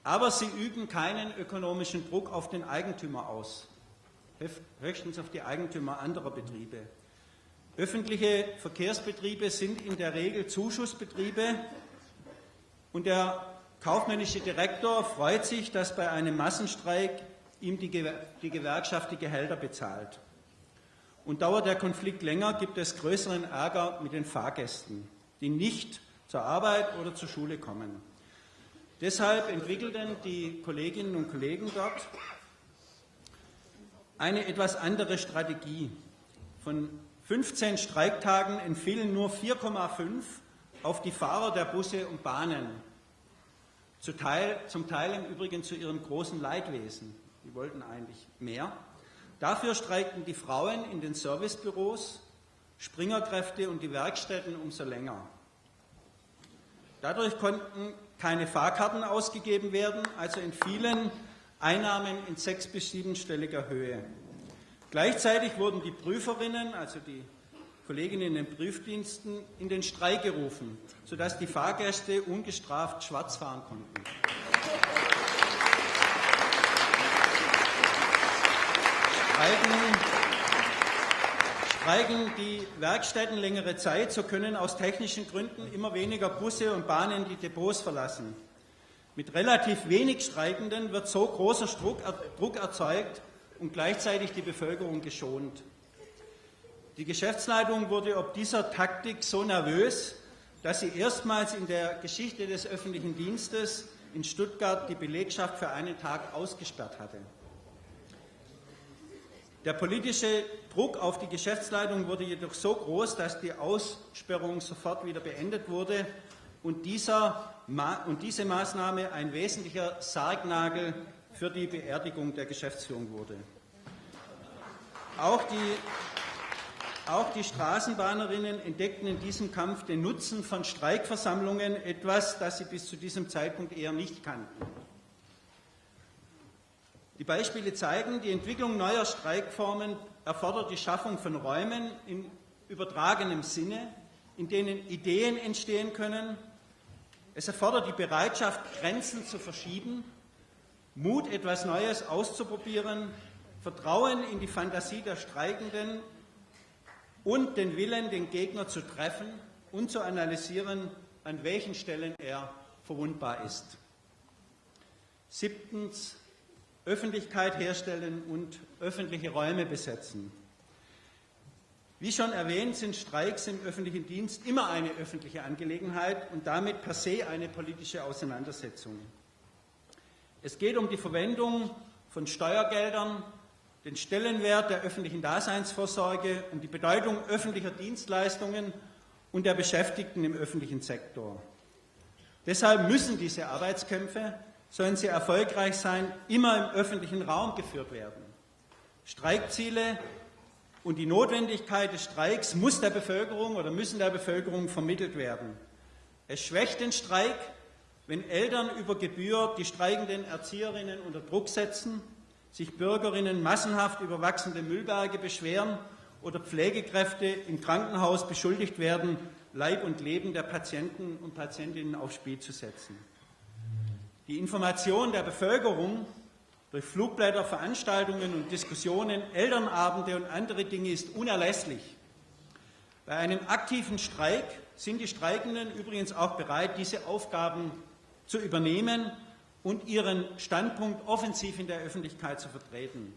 aber sie üben keinen ökonomischen Druck auf den Eigentümer aus, höchstens auf die Eigentümer anderer Betriebe. Öffentliche Verkehrsbetriebe sind in der Regel Zuschussbetriebe und der kaufmännische Direktor freut sich, dass bei einem Massenstreik ihm die, Gewerkschaft die Gehälter bezahlt. Und dauert der Konflikt länger, gibt es größeren Ärger mit den Fahrgästen, die nicht zur Arbeit oder zur Schule kommen. Deshalb entwickelten die Kolleginnen und Kollegen dort eine etwas andere Strategie. Von 15 Streiktagen entfielen nur 4,5 auf die Fahrer der Busse und Bahnen. Zum Teil, zum Teil im Übrigen zu ihrem großen Leidwesen. Die wollten eigentlich mehr. Dafür streikten die Frauen in den Servicebüros, Springerkräfte und die Werkstätten umso länger. Dadurch konnten keine Fahrkarten ausgegeben werden, also in vielen Einnahmen in sechs- bis siebenstelliger Höhe. Gleichzeitig wurden die Prüferinnen, also die Kolleginnen in den Prüfdiensten, in den Streik gerufen, sodass die Fahrgäste ungestraft schwarz fahren konnten. Streiken, streiken die Werkstätten längere Zeit, so können aus technischen Gründen immer weniger Busse und Bahnen die Depots verlassen. Mit relativ wenig Streikenden wird so großer Druck erzeugt und gleichzeitig die Bevölkerung geschont. Die Geschäftsleitung wurde ob dieser Taktik so nervös, dass sie erstmals in der Geschichte des öffentlichen Dienstes in Stuttgart die Belegschaft für einen Tag ausgesperrt hatte. Der politische Druck auf die Geschäftsleitung wurde jedoch so groß, dass die Aussperrung sofort wieder beendet wurde und, dieser, und diese Maßnahme ein wesentlicher Sargnagel für die Beerdigung der Geschäftsführung wurde. Auch die, auch die Straßenbahnerinnen entdeckten in diesem Kampf den Nutzen von Streikversammlungen, etwas, das sie bis zu diesem Zeitpunkt eher nicht kannten. Die Beispiele zeigen, die Entwicklung neuer Streikformen erfordert die Schaffung von Räumen in übertragenem Sinne, in denen Ideen entstehen können, es erfordert die Bereitschaft, Grenzen zu verschieben, Mut, etwas Neues auszuprobieren, Vertrauen in die Fantasie der Streikenden und den Willen, den Gegner zu treffen und zu analysieren, an welchen Stellen er verwundbar ist. Siebtens, Öffentlichkeit herstellen und öffentliche Räume besetzen. Wie schon erwähnt, sind Streiks im öffentlichen Dienst immer eine öffentliche Angelegenheit und damit per se eine politische Auseinandersetzung. Es geht um die Verwendung von Steuergeldern, den Stellenwert der öffentlichen Daseinsvorsorge, um die Bedeutung öffentlicher Dienstleistungen und der Beschäftigten im öffentlichen Sektor. Deshalb müssen diese Arbeitskämpfe, sollen sie erfolgreich sein, immer im öffentlichen Raum geführt werden. Streikziele und die Notwendigkeit des Streiks muss der Bevölkerung oder müssen der Bevölkerung vermittelt werden. Es schwächt den Streik, wenn Eltern über Gebühr die streikenden Erzieherinnen unter Druck setzen, sich Bürgerinnen massenhaft über wachsende Müllberge beschweren oder Pflegekräfte im Krankenhaus beschuldigt werden, Leib und Leben der Patienten und Patientinnen aufs Spiel zu setzen. Die Information der Bevölkerung durch Flugblätter, Veranstaltungen und Diskussionen, Elternabende und andere Dinge ist unerlässlich. Bei einem aktiven Streik sind die Streikenden übrigens auch bereit, diese Aufgaben zu übernehmen und ihren Standpunkt offensiv in der Öffentlichkeit zu vertreten.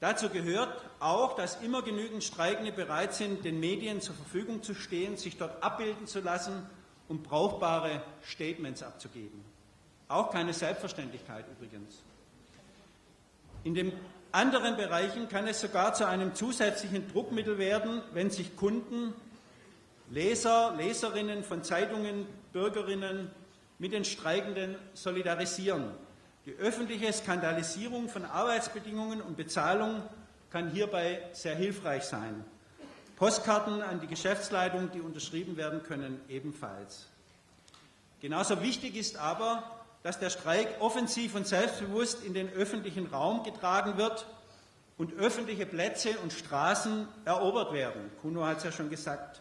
Dazu gehört auch, dass immer genügend Streikende bereit sind, den Medien zur Verfügung zu stehen, sich dort abbilden zu lassen und brauchbare Statements abzugeben. Auch keine Selbstverständlichkeit übrigens. In den anderen Bereichen kann es sogar zu einem zusätzlichen Druckmittel werden, wenn sich Kunden, Leser, Leserinnen von Zeitungen, Bürgerinnen mit den Streikenden solidarisieren. Die öffentliche Skandalisierung von Arbeitsbedingungen und Bezahlung kann hierbei sehr hilfreich sein. Postkarten an die Geschäftsleitung, die unterschrieben werden können, ebenfalls. Genauso wichtig ist aber, dass der Streik offensiv und selbstbewusst in den öffentlichen Raum getragen wird und öffentliche Plätze und Straßen erobert werden. Kuno hat es ja schon gesagt.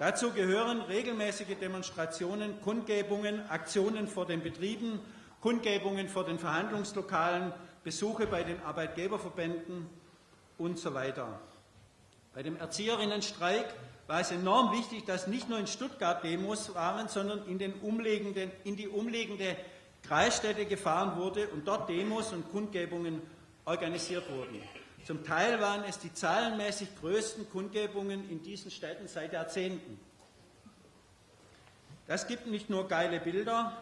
Dazu gehören regelmäßige Demonstrationen, Kundgebungen, Aktionen vor den Betrieben, Kundgebungen vor den Verhandlungslokalen, Besuche bei den Arbeitgeberverbänden und so weiter. Bei dem Erzieherinnenstreik war es enorm wichtig, dass nicht nur in Stuttgart Demos waren, sondern in, in die umliegende Kreisstädte gefahren wurde und dort Demos und Kundgebungen organisiert wurden. Zum Teil waren es die zahlenmäßig größten Kundgebungen in diesen Städten seit Jahrzehnten. Das gibt nicht nur geile Bilder,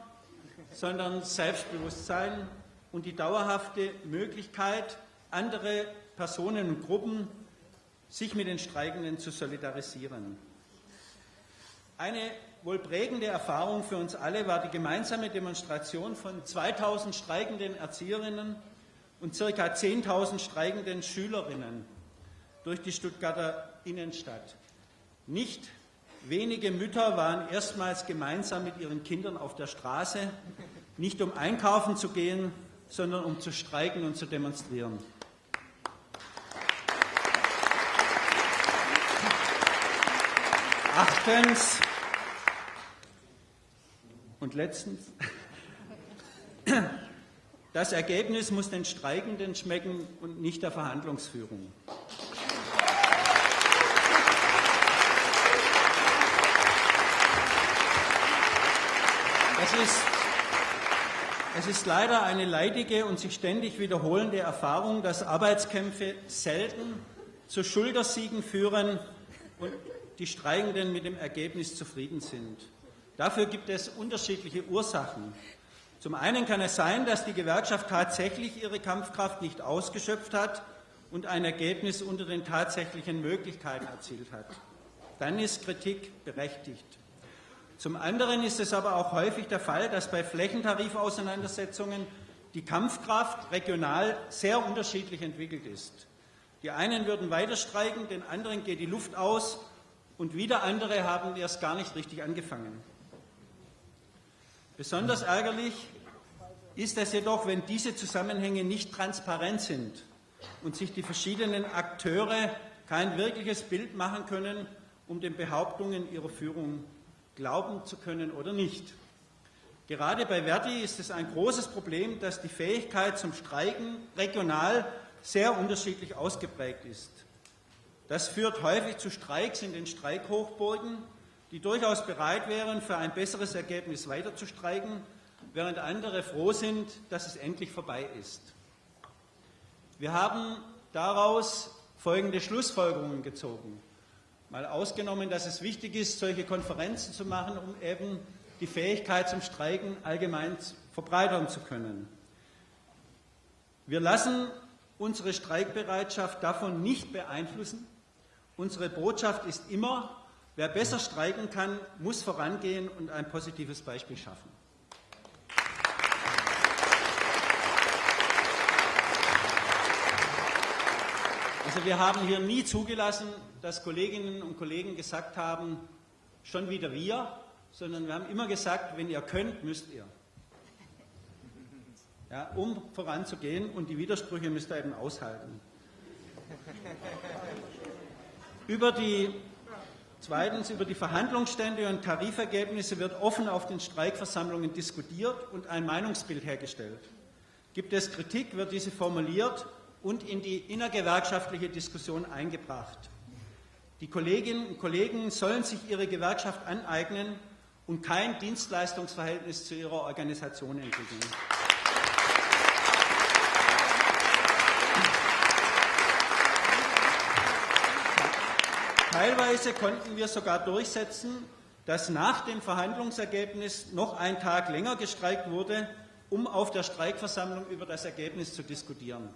sondern Selbstbewusstsein und die dauerhafte Möglichkeit, andere Personen und Gruppen, sich mit den Streikenden zu solidarisieren. Eine wohl prägende Erfahrung für uns alle war die gemeinsame Demonstration von 2000 streikenden Erzieherinnen und ca. 10.000 streikenden Schülerinnen durch die Stuttgarter Innenstadt. Nicht wenige Mütter waren erstmals gemeinsam mit ihren Kindern auf der Straße, nicht um einkaufen zu gehen, sondern um zu streiken und zu demonstrieren. Achtens und letztens, das Ergebnis muss den Streikenden schmecken und nicht der Verhandlungsführung. Es ist, es ist leider eine leidige und sich ständig wiederholende Erfahrung, dass Arbeitskämpfe selten zu Schultersiegen führen und die Streikenden mit dem Ergebnis zufrieden sind. Dafür gibt es unterschiedliche Ursachen. Zum einen kann es sein, dass die Gewerkschaft tatsächlich ihre Kampfkraft nicht ausgeschöpft hat und ein Ergebnis unter den tatsächlichen Möglichkeiten erzielt hat. Dann ist Kritik berechtigt. Zum anderen ist es aber auch häufig der Fall, dass bei Flächentarifauseinandersetzungen die Kampfkraft regional sehr unterschiedlich entwickelt ist. Die einen würden weiter streiken, den anderen geht die Luft aus und wieder andere haben erst gar nicht richtig angefangen. Besonders ärgerlich ist es jedoch, wenn diese Zusammenhänge nicht transparent sind und sich die verschiedenen Akteure kein wirkliches Bild machen können, um den Behauptungen ihrer Führung glauben zu können oder nicht. Gerade bei Verdi ist es ein großes Problem, dass die Fähigkeit zum Streiken regional sehr unterschiedlich ausgeprägt ist. Das führt häufig zu Streiks in den Streikhochburgen, die durchaus bereit wären, für ein besseres Ergebnis weiter zu streiken, während andere froh sind, dass es endlich vorbei ist. Wir haben daraus folgende Schlussfolgerungen gezogen. Mal ausgenommen, dass es wichtig ist, solche Konferenzen zu machen, um eben die Fähigkeit zum Streiken allgemein verbreitern zu können. Wir lassen unsere Streikbereitschaft davon nicht beeinflussen. Unsere Botschaft ist immer, wer besser streiken kann, muss vorangehen und ein positives Beispiel schaffen. Also wir haben hier nie zugelassen, dass Kolleginnen und Kollegen gesagt haben, schon wieder wir, sondern wir haben immer gesagt, wenn ihr könnt, müsst ihr. Ja, um voranzugehen und die Widersprüche müsst ihr eben aushalten. Über die, zweitens, über die Verhandlungsstände und Tarifergebnisse wird offen auf den Streikversammlungen diskutiert und ein Meinungsbild hergestellt. Gibt es Kritik, wird diese formuliert und in die innergewerkschaftliche Diskussion eingebracht. Die Kolleginnen und Kollegen sollen sich ihre Gewerkschaft aneignen und kein Dienstleistungsverhältnis zu ihrer Organisation entwickeln. Teilweise konnten wir sogar durchsetzen, dass nach dem Verhandlungsergebnis noch ein Tag länger gestreikt wurde, um auf der Streikversammlung über das Ergebnis zu diskutieren.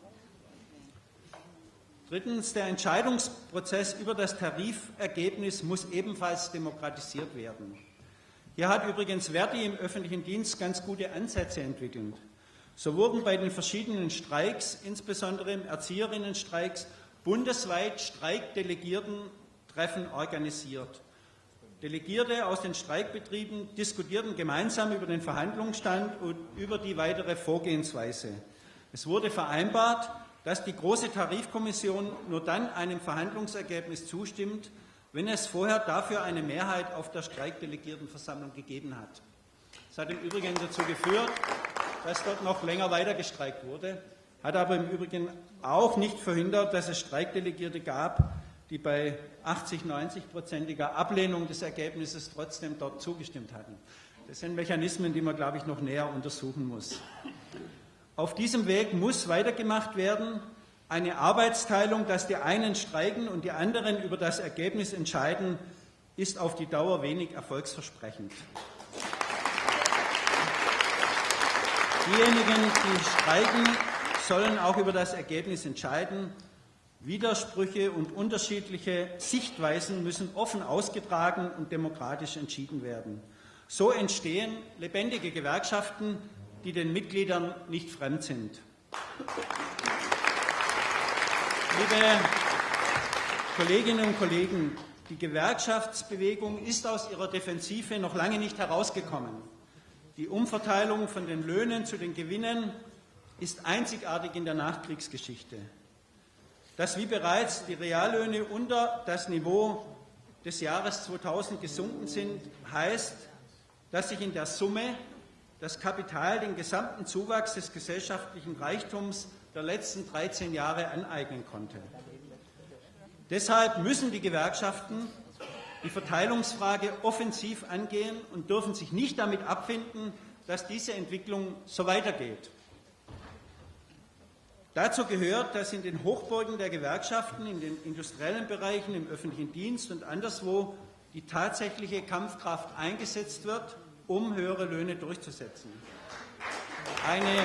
Drittens, der Entscheidungsprozess über das Tarifergebnis muss ebenfalls demokratisiert werden. Hier hat übrigens Verdi im öffentlichen Dienst ganz gute Ansätze entwickelt. So wurden bei den verschiedenen Streiks, insbesondere im Erzieherinnenstreiks, bundesweit Streikdelegierten-Treffen organisiert. Delegierte aus den Streikbetrieben diskutierten gemeinsam über den Verhandlungsstand und über die weitere Vorgehensweise. Es wurde vereinbart, dass die Große Tarifkommission nur dann einem Verhandlungsergebnis zustimmt, wenn es vorher dafür eine Mehrheit auf der Streikdelegiertenversammlung gegeben hat. Das hat im Übrigen dazu geführt, dass dort noch länger weiter gestreikt wurde, hat aber im Übrigen auch nicht verhindert, dass es Streikdelegierte gab, die bei 80, 90-prozentiger Ablehnung des Ergebnisses trotzdem dort zugestimmt hatten. Das sind Mechanismen, die man, glaube ich, noch näher untersuchen muss. Auf diesem Weg muss weitergemacht werden. Eine Arbeitsteilung, dass die einen streiken und die anderen über das Ergebnis entscheiden, ist auf die Dauer wenig erfolgsversprechend. Diejenigen, die streiken, sollen auch über das Ergebnis entscheiden. Widersprüche und unterschiedliche Sichtweisen müssen offen ausgetragen und demokratisch entschieden werden. So entstehen lebendige Gewerkschaften, die den Mitgliedern nicht fremd sind. Liebe Kolleginnen und Kollegen, die Gewerkschaftsbewegung ist aus ihrer Defensive noch lange nicht herausgekommen. Die Umverteilung von den Löhnen zu den Gewinnen ist einzigartig in der Nachkriegsgeschichte. Dass wie bereits die Reallöhne unter das Niveau des Jahres 2000 gesunken sind, heißt, dass sich in der Summe das Kapital den gesamten Zuwachs des gesellschaftlichen Reichtums der letzten 13 Jahre aneignen konnte. Deshalb müssen die Gewerkschaften die Verteilungsfrage offensiv angehen und dürfen sich nicht damit abfinden, dass diese Entwicklung so weitergeht. Dazu gehört, dass in den Hochburgen der Gewerkschaften, in den industriellen Bereichen, im öffentlichen Dienst und anderswo die tatsächliche Kampfkraft eingesetzt wird, um höhere Löhne durchzusetzen. Eine,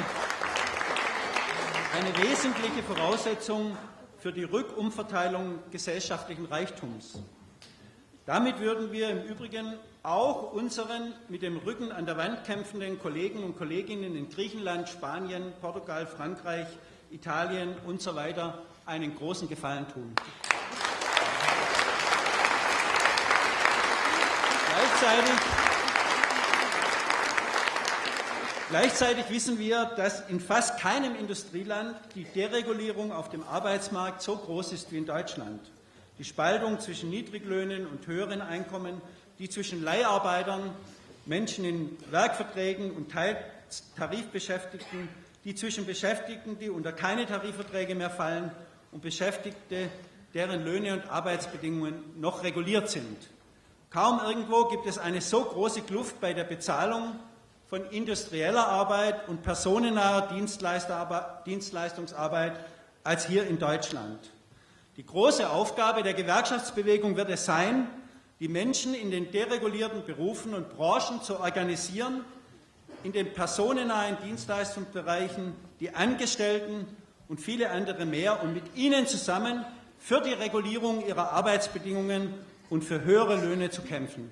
eine wesentliche Voraussetzung für die Rückumverteilung gesellschaftlichen Reichtums. Damit würden wir im Übrigen auch unseren mit dem Rücken an der Wand kämpfenden Kollegen und Kolleginnen in Griechenland, Spanien, Portugal, Frankreich, Italien und so weiter einen großen Gefallen tun. Gleichzeitig, gleichzeitig wissen wir, dass in fast keinem Industrieland die Deregulierung auf dem Arbeitsmarkt so groß ist wie in Deutschland. Die Spaltung zwischen Niedriglöhnen und höheren Einkommen, die zwischen Leiharbeitern, Menschen in Werkverträgen und Teiltarifbeschäftigten die zwischen Beschäftigten, die unter keine Tarifverträge mehr fallen, und Beschäftigte, deren Löhne und Arbeitsbedingungen noch reguliert sind. Kaum irgendwo gibt es eine so große Kluft bei der Bezahlung von industrieller Arbeit und personennaher Dienstleistungsarbeit als hier in Deutschland. Die große Aufgabe der Gewerkschaftsbewegung wird es sein, die Menschen in den deregulierten Berufen und Branchen zu organisieren in den personennahen Dienstleistungsbereichen die Angestellten und viele andere mehr und mit ihnen zusammen für die Regulierung ihrer Arbeitsbedingungen und für höhere Löhne zu kämpfen.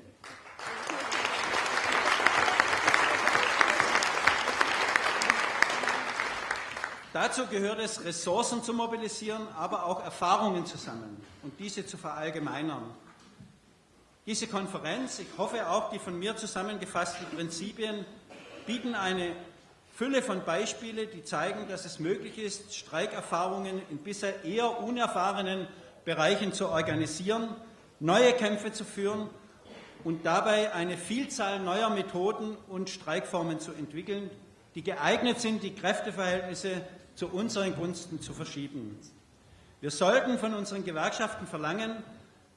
Dazu gehört es, Ressourcen zu mobilisieren, aber auch Erfahrungen zu sammeln und diese zu verallgemeinern. Diese Konferenz, ich hoffe auch die von mir zusammengefassten Prinzipien, bieten eine Fülle von Beispielen, die zeigen, dass es möglich ist, Streikerfahrungen in bisher eher unerfahrenen Bereichen zu organisieren, neue Kämpfe zu führen und dabei eine Vielzahl neuer Methoden und Streikformen zu entwickeln, die geeignet sind, die Kräfteverhältnisse zu unseren Gunsten zu verschieben. Wir sollten von unseren Gewerkschaften verlangen,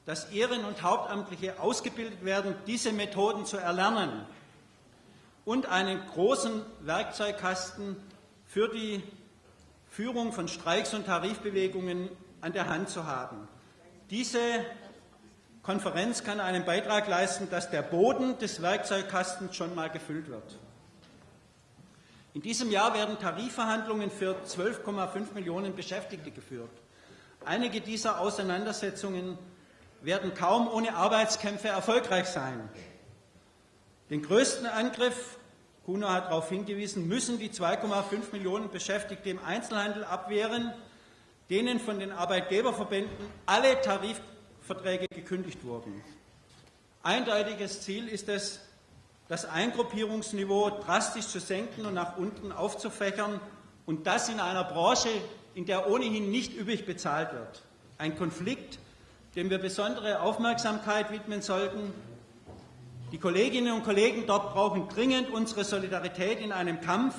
dass Ehren- und Hauptamtliche ausgebildet werden, diese Methoden zu erlernen und einen großen Werkzeugkasten für die Führung von Streiks und Tarifbewegungen an der Hand zu haben. Diese Konferenz kann einen Beitrag leisten, dass der Boden des Werkzeugkastens schon mal gefüllt wird. In diesem Jahr werden Tarifverhandlungen für 12,5 Millionen Beschäftigte geführt. Einige dieser Auseinandersetzungen werden kaum ohne Arbeitskämpfe erfolgreich sein. Den größten Angriff Kuno hat darauf hingewiesen, müssen die 2,5 Millionen Beschäftigte im Einzelhandel abwehren, denen von den Arbeitgeberverbänden alle Tarifverträge gekündigt wurden. Eindeutiges Ziel ist es, das Eingruppierungsniveau drastisch zu senken und nach unten aufzufächern und das in einer Branche, in der ohnehin nicht übrig bezahlt wird. Ein Konflikt, dem wir besondere Aufmerksamkeit widmen sollten die Kolleginnen und Kollegen dort brauchen dringend unsere Solidarität in einem Kampf,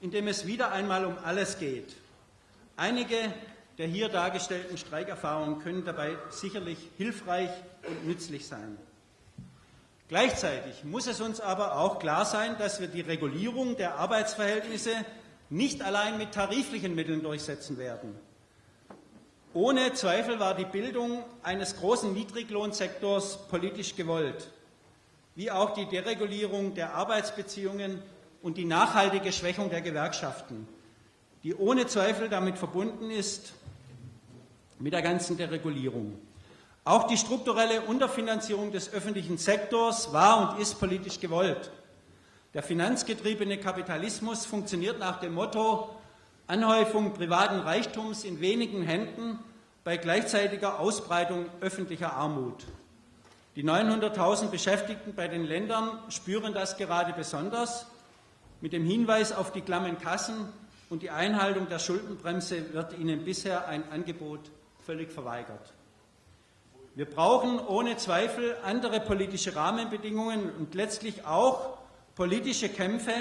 in dem es wieder einmal um alles geht. Einige der hier dargestellten Streikerfahrungen können dabei sicherlich hilfreich und nützlich sein. Gleichzeitig muss es uns aber auch klar sein, dass wir die Regulierung der Arbeitsverhältnisse nicht allein mit tariflichen Mitteln durchsetzen werden. Ohne Zweifel war die Bildung eines großen Niedriglohnsektors politisch gewollt wie auch die Deregulierung der Arbeitsbeziehungen und die nachhaltige Schwächung der Gewerkschaften. die ohne Zweifel damit verbunden ist, mit der ganzen Deregulierung. Auch die strukturelle Unterfinanzierung des öffentlichen Sektors war und ist politisch gewollt. Der finanzgetriebene Kapitalismus funktioniert nach dem Motto Anhäufung privaten Reichtums in wenigen Händen bei gleichzeitiger Ausbreitung öffentlicher Armut. Die 900.000 Beschäftigten bei den Ländern spüren das gerade besonders. Mit dem Hinweis auf die klammen Kassen und die Einhaltung der Schuldenbremse wird ihnen bisher ein Angebot völlig verweigert. Wir brauchen ohne Zweifel andere politische Rahmenbedingungen und letztlich auch politische Kämpfe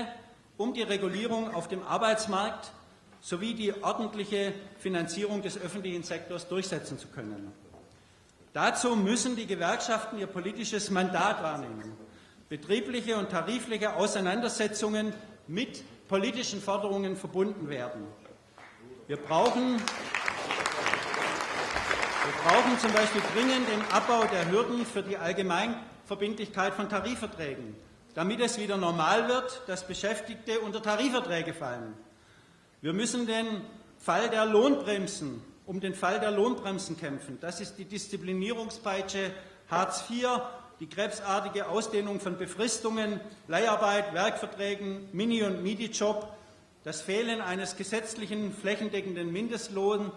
um die Regulierung auf dem Arbeitsmarkt sowie die ordentliche Finanzierung des öffentlichen Sektors durchsetzen zu können. Dazu müssen die Gewerkschaften ihr politisches Mandat wahrnehmen. Betriebliche und tarifliche Auseinandersetzungen mit politischen Forderungen verbunden werden. Wir brauchen, wir brauchen zum Beispiel dringend den Abbau der Hürden für die Allgemeinverbindlichkeit von Tarifverträgen, damit es wieder normal wird, dass Beschäftigte unter Tarifverträge fallen. Wir müssen den Fall der Lohnbremsen, um den Fall der Lohnbremsen kämpfen. Das ist die Disziplinierungspeitsche Hartz IV, die krebsartige Ausdehnung von Befristungen, Leiharbeit, Werkverträgen, Mini- und Midi-Job, das Fehlen eines gesetzlichen flächendeckenden Mindestlohns,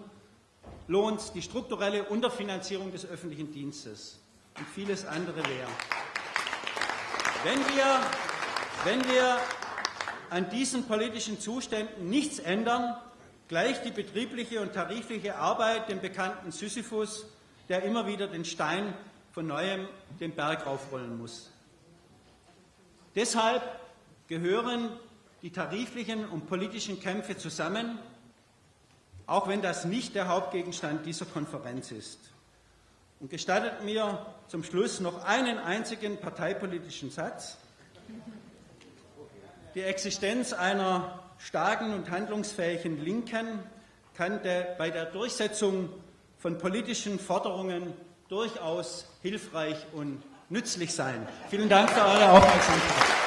die strukturelle Unterfinanzierung des öffentlichen Dienstes und vieles andere mehr. Wenn wir, wenn wir an diesen politischen Zuständen nichts ändern, gleicht die betriebliche und tarifliche Arbeit dem bekannten Sisyphus, der immer wieder den Stein von neuem den Berg aufrollen muss. Deshalb gehören die tariflichen und politischen Kämpfe zusammen, auch wenn das nicht der Hauptgegenstand dieser Konferenz ist. Und gestattet mir zum Schluss noch einen einzigen parteipolitischen Satz. Die Existenz einer starken und handlungsfähigen Linken kann bei der Durchsetzung von politischen Forderungen durchaus hilfreich und nützlich sein. Vielen Dank für eure Aufmerksamkeit.